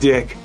dick.